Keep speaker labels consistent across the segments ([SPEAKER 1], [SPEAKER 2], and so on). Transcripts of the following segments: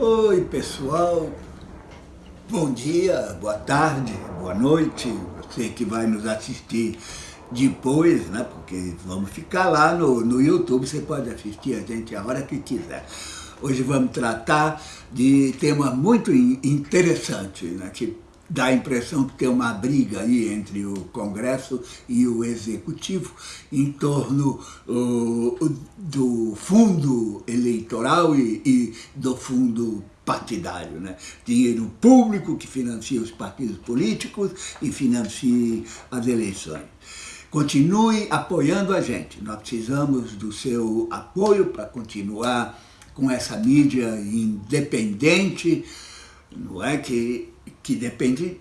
[SPEAKER 1] Oi, pessoal. Bom dia, boa tarde, boa noite. Você que vai nos assistir depois, né? Porque vamos ficar lá no, no YouTube, você pode assistir a gente a hora que quiser. Hoje vamos tratar de tema muito interessante, né? Que dá a impressão que tem uma briga aí entre o Congresso e o Executivo em torno uh, do fundo eleitoral e, e do fundo partidário, né? dinheiro público que financia os partidos políticos e financia as eleições. Continue apoiando a gente, nós precisamos do seu apoio para continuar com essa mídia independente, não é que que depende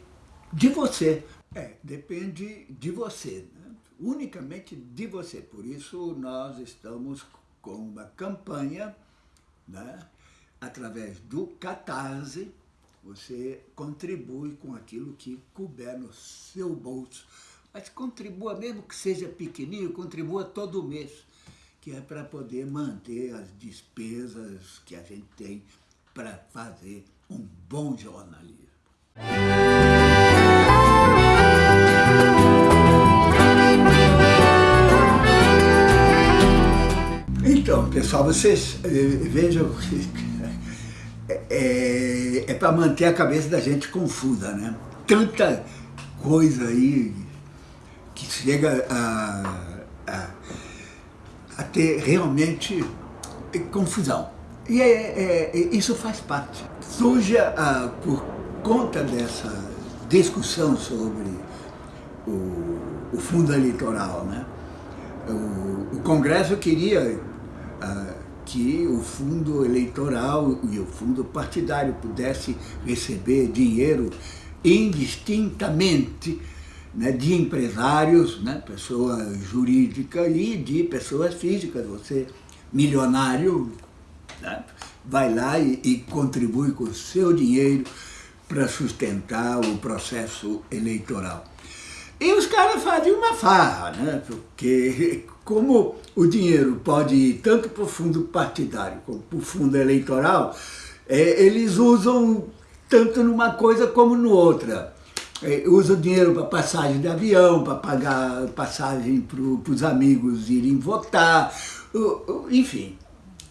[SPEAKER 1] de você. É, depende de você, né? unicamente de você. Por isso nós estamos com uma campanha, né? através do Catarse, você contribui com aquilo que couber no seu bolso. Mas contribua, mesmo que seja pequenininho, contribua todo mês, que é para poder manter as despesas que a gente tem para fazer um bom jornalismo. Então, pessoal, vocês eh, vejam é, é, é para manter a cabeça da gente confusa, né? Tanta coisa aí que chega a, a, a ter realmente confusão. E é, é, isso faz parte. Surge a, por conta dessa discussão sobre o, o fundo eleitoral, né? o, o Congresso queria uh, que o fundo eleitoral e o fundo partidário pudesse receber dinheiro indistintamente né, de empresários, né, pessoa jurídica e de pessoas físicas. Você, milionário, né, vai lá e, e contribui com o seu dinheiro para sustentar o processo eleitoral. E os caras fazem uma farra, né? porque como o dinheiro pode ir tanto para o fundo partidário como para o fundo eleitoral, é, eles usam tanto numa coisa como no outra. É, usam dinheiro para passagem de avião, para pagar passagem para os amigos irem votar, enfim,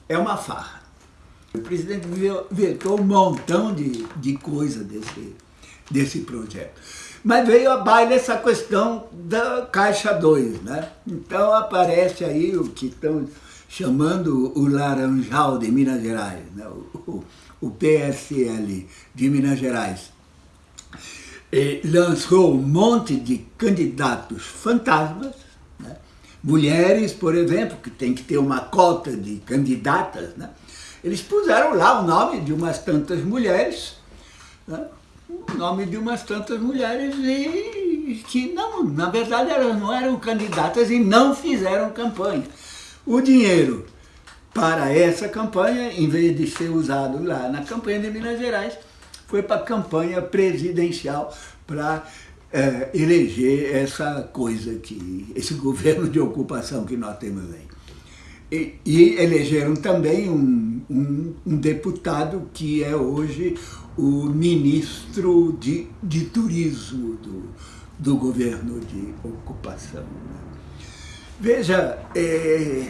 [SPEAKER 1] é uma farra. O presidente vetou um montão de, de coisa desse, desse projeto. Mas veio a baile essa questão da Caixa 2, né? Então aparece aí o que estão chamando o Laranjal de Minas Gerais, né? o, o, PSL de Minas Gerais. E lançou um monte de candidatos fantasmas, né? mulheres, por exemplo, que tem que ter uma cota de candidatas, né? Eles puseram lá o nome de umas tantas mulheres, né? o nome de umas tantas mulheres e que não, na verdade elas não eram candidatas e não fizeram campanha. O dinheiro para essa campanha, em vez de ser usado lá na campanha de Minas Gerais, foi para a campanha presidencial para é, eleger essa coisa que, esse governo de ocupação que nós temos aí. E, e elegeram também um, um, um, deputado que é hoje o ministro de, de turismo do, do governo de ocupação. Né? Veja, é,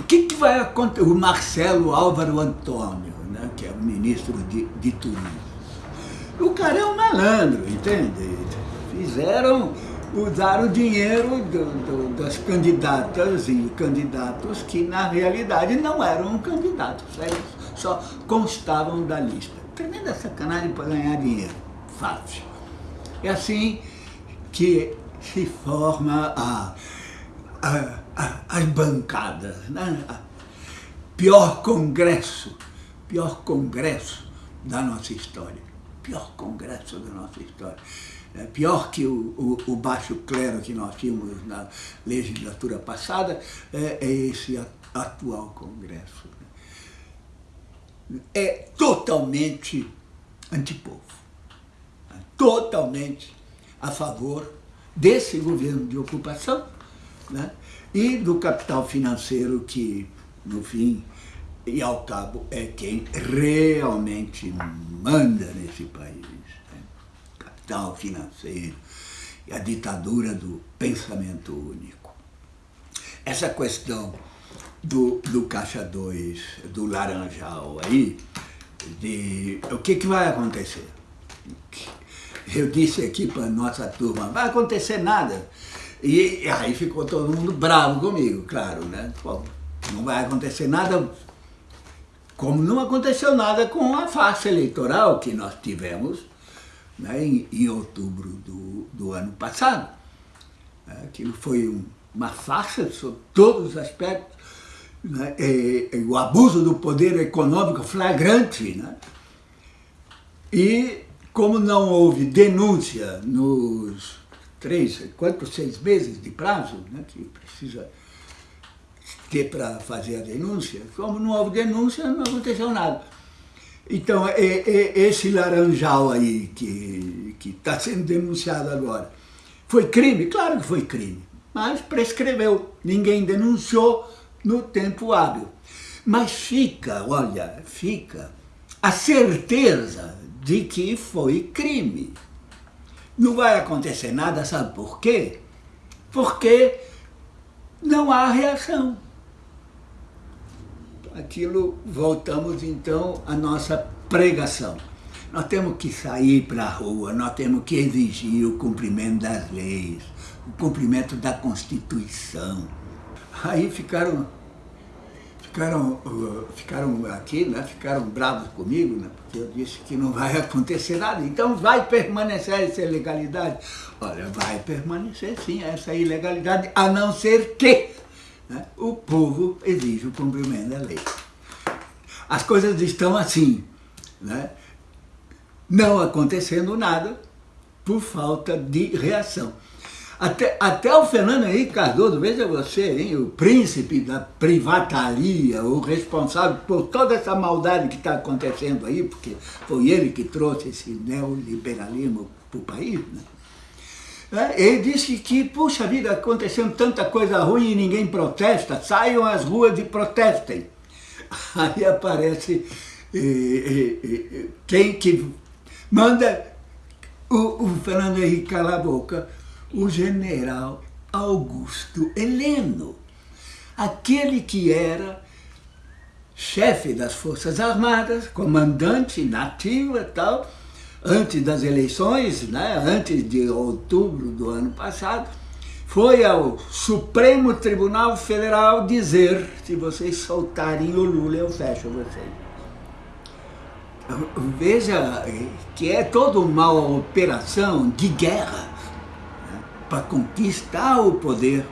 [SPEAKER 1] o que, que, vai acontecer? O Marcelo Álvaro Antônio, né, que é o ministro de, de turismo. O cara é um malandro, entende? Fizeram usar o dinheiro do, do, das candidatas e candidatos que na realidade não eram candidatos, eles só constavam da lista. Tremenda sacanagem para ganhar dinheiro, fácil. É assim que se forma a, a, a, as bancadas, né? Pior congresso, pior congresso da nossa história, pior congresso da nossa história é, pior que o, o, o, baixo clero que nós tínhamos na legislatura passada, é, é esse atual Congresso. É totalmente antipovo, é totalmente a favor desse governo de ocupação né? e do capital financeiro que, no fim, e ao cabo é quem realmente manda nesse país. Capital financeiro e a ditadura do pensamento único. Essa questão do, do Caixa 2, do Laranjal aí, de o que, que vai acontecer? Eu disse aqui para a nossa turma, vai acontecer nada. E aí ficou todo mundo bravo comigo, claro, né? Bom, não vai acontecer nada, como não aconteceu nada com a farsa eleitoral que nós tivemos né, em, em outubro do, do ano passado. Aquilo foi um, uma farsa sob todos os aspectos, né, e, e o abuso do poder econômico flagrante. Né? E como não houve denúncia nos três, quatro, seis meses de prazo né, que precisa ter para fazer a denúncia, como não houve denúncia, não aconteceu nada. Então, é, é, esse laranjal aí que está sendo denunciado agora, foi crime? Claro que foi crime, mas prescreveu. Ninguém denunciou no tempo hábil. Mas fica, olha, fica a certeza de que foi crime. Não vai acontecer nada, sabe por quê? Porque não há reação. Aquilo, voltamos então à nossa pregação. Nós temos que sair para a rua, nós temos que exigir o cumprimento das leis, o cumprimento da Constituição. Aí ficaram ficaram, uh, ficaram aqui, né, ficaram bravos comigo, né, porque eu disse que não vai acontecer nada, então vai permanecer essa ilegalidade. Olha, vai permanecer sim essa ilegalidade, a não ser que né, o povo exija o cumprimento da lei. As coisas estão assim, né, não acontecendo nada por falta de reação. Até, até o Fernando Henrique Cardoso, veja você, hein, o príncipe da privataria, o responsável por toda essa maldade que está acontecendo aí, porque foi ele que trouxe esse neoliberalismo para o país, né? É, ele disse que, puxa vida, acontecendo tanta coisa ruim e ninguém protesta, saiam às ruas e protestem. Aí aparece eh, eh, eh, quem que manda? O, o Fernando Henrique calar a boca, o general Augusto Heleno, aquele que era chefe das Forças Armadas, comandante nativo e tal, antes das eleições, né, antes de outubro do ano passado, foi ao Supremo Tribunal Federal dizer, se vocês soltarem o Lula, eu fecho vocês. Veja que é toda uma operação de guerra, para conquistar o poder.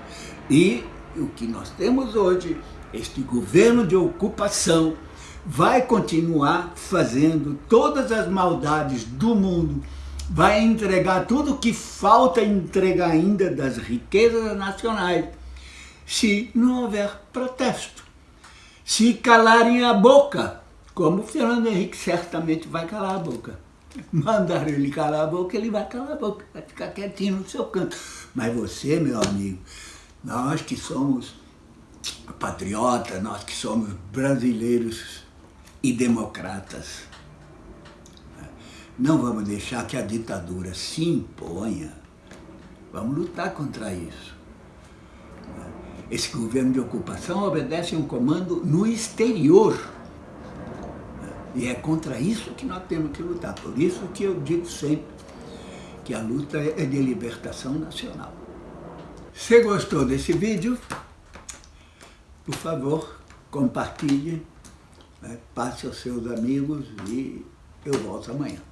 [SPEAKER 1] E o que nós temos hoje, este governo de ocupação, vai continuar fazendo todas as maldades do mundo, vai entregar tudo que falta entregar ainda das riquezas nacionais, se não houver protesto. Se calarem a boca, como o Fernando Henrique certamente vai calar a boca mandaram ele calar a boca, ele vai calar a boca, vai ficar quietinho no seu canto. Mas você, meu amigo, nós que somos patriotas, nós que somos brasileiros e democratas, não vamos deixar que a ditadura se imponha. Vamos lutar contra isso. Esse governo de ocupação obedece a um comando no exterior. E é contra isso que nós temos que lutar. Por isso que eu digo sempre que a luta é de libertação nacional. Se gostou desse vídeo, por favor, compartilhe, passe aos seus amigos e eu volto amanhã.